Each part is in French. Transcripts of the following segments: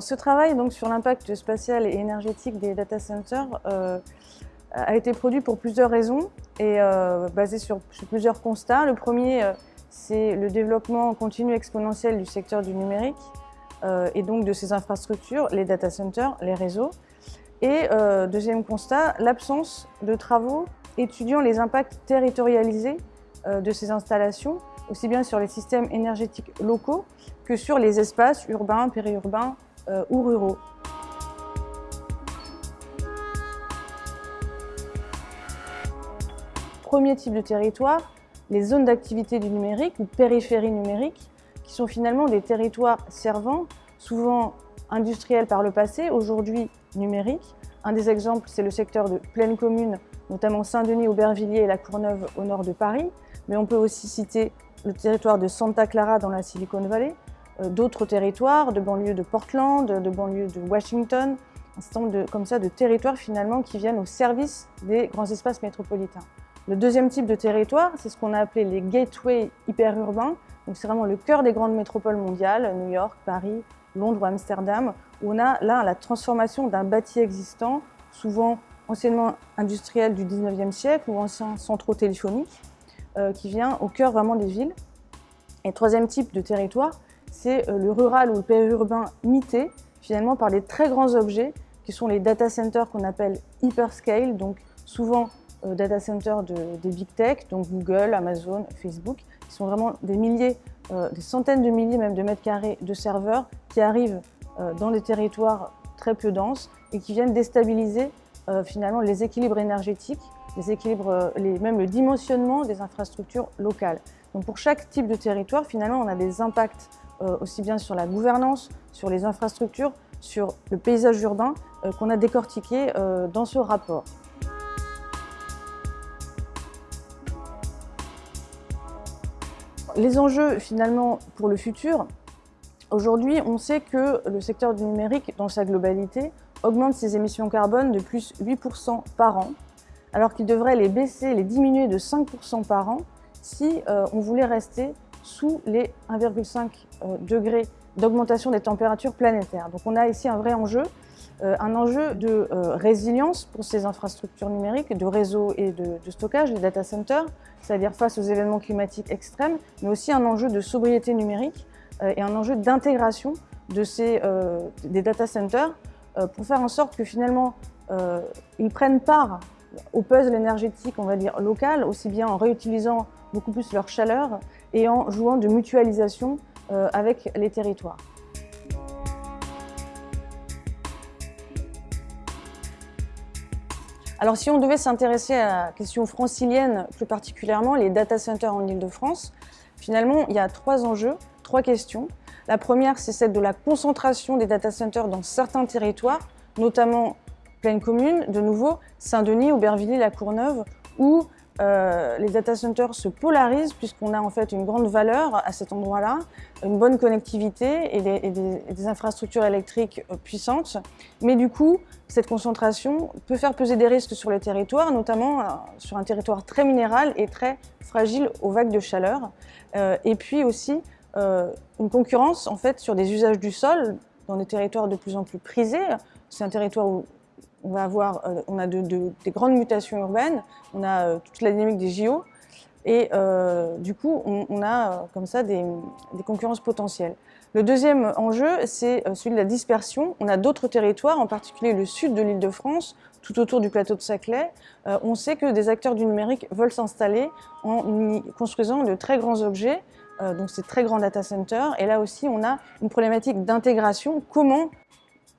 Ce travail donc, sur l'impact spatial et énergétique des data centers euh, a été produit pour plusieurs raisons et euh, basé sur, plusieurs constats. Le premier, euh, c'est le développement continu exponentiel du secteur du numérique et donc de ses infrastructures, les data centers, les réseaux. Et deuxième constat, l'absence de travaux étudiant les impacts territorialisés de ces installations, aussi bien sur les systèmes énergétiques locaux que sur les espaces urbains, périurbains euh, ou ruraux. Premier type de territoire, les zones d'activité du numérique ou périphéries numériques, qui sont finalement des territoires servant, souvent industriels par le passé, aujourd'hui numériques. Un des exemples, c'est le secteur de pleine commune, notamment Saint-Denis, Aubervilliers et La Courneuve au nord de Paris. Mais on peut aussi citer le territoire de Santa Clara dans la Silicon Valley, d'autres territoires de banlieue de Portland, de banlieue de Washington, un certain nombre de, comme ça, de territoires finalement qui viennent au service des grands espaces métropolitains. Le deuxième type de territoire, c'est ce qu'on a appelé les gateways hyperurbains. Donc c'est vraiment le cœur des grandes métropoles mondiales, New York, Paris, Londres ou Amsterdam, où on a là la transformation d'un bâti existant, souvent anciennement industriel du 19e siècle ou ancien centraux téléphoniques, euh, qui vient au cœur vraiment des villes. Et troisième type de territoire, c'est euh, le rural ou le périurbain mité, finalement par des très grands objets, qui sont les data centers qu'on appelle hyperscale, donc souvent euh, data centers de, des big tech, donc Google, Amazon, Facebook, qui sont vraiment des milliers, euh, des centaines de milliers même de mètres carrés de serveurs qui arrivent dans des territoires très peu denses et qui viennent déstabiliser finalement les équilibres énergétiques, les équilibres, les, même le dimensionnement des infrastructures locales. Donc pour chaque type de territoire, finalement, on a des impacts aussi bien sur la gouvernance, sur les infrastructures, sur le paysage urbain qu'on a décortiqué dans ce rapport. Les enjeux finalement pour le futur, aujourd'hui on sait que le secteur du numérique dans sa globalité augmente ses émissions carbone de plus 8% par an, alors qu'il devrait les baisser, les diminuer de 5% par an si euh, on voulait rester sous les 1,5 euh, degrés d'augmentation des températures planétaires. Donc on a ici un vrai enjeu, euh, un enjeu de euh, résilience pour ces infrastructures numériques, de réseau et de, stockage, les data centers, c'est-à-dire face aux événements climatiques extrêmes, mais aussi un enjeu de sobriété numérique et un enjeu d'intégration de ces, des data centers pour faire en sorte que finalement ils prennent part au puzzle énergétique, on va dire, local, aussi bien en réutilisant beaucoup plus leur chaleur et en jouant de mutualisation euh, avec les territoires. Alors si on devait s'intéresser à la question francilienne, plus particulièrement les data centers en Ile-de-France, finalement il y a trois enjeux, trois questions. La première, c'est celle de la concentration des data centers dans certains territoires, notamment pleine commune, de nouveau Saint-Denis, Aubervilliers, La Courneuve, où euh, les data centers se polarisent puisqu'on a en fait une grande valeur à cet endroit-là, une bonne connectivité et des, infrastructures électriques euh, puissantes. Mais du coup, cette concentration peut faire peser des risques sur le territoire, notamment euh, sur un territoire très minéral et très fragile aux vagues de chaleur. Et puis aussi une concurrence en fait sur des usages du sol dans des territoires de plus en plus prisés. C'est un territoire où on va avoir, euh, a de, de, des grandes mutations urbaines, on a euh, toute la dynamique des JO, et euh, du coup, on, a comme ça des, concurrences potentielles. Le deuxième enjeu, c'est celui de la dispersion. On a d'autres territoires, en particulier le sud de l'île de France, tout autour du plateau de Saclay. On sait que des acteurs du numérique veulent s'installer en y construisant de très grands objets, donc ces très grands data centers. Et là aussi, on a une problématique d'intégration. Comment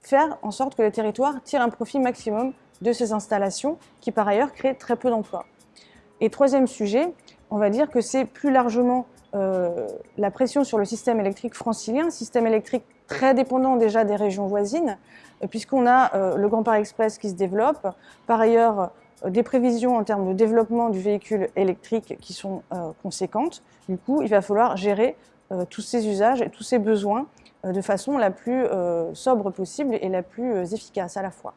faire en sorte que les territoires tirent un profit maximum de ces installations qui par ailleurs créent très peu d'emplois. Et troisième sujet, on va dire que c'est plus largement euh, la pression sur le système électrique francilien, système électrique très dépendant déjà des régions voisines, euh, puisqu'on a euh, le Grand Paris Express qui se développe, par ailleurs des prévisions en termes de développement du véhicule électrique qui sont conséquentes. Du coup, il va falloir gérer tous ces usages et tous ces besoins de façon la plus euh, sobre possible et la plus euh, efficace à la fois.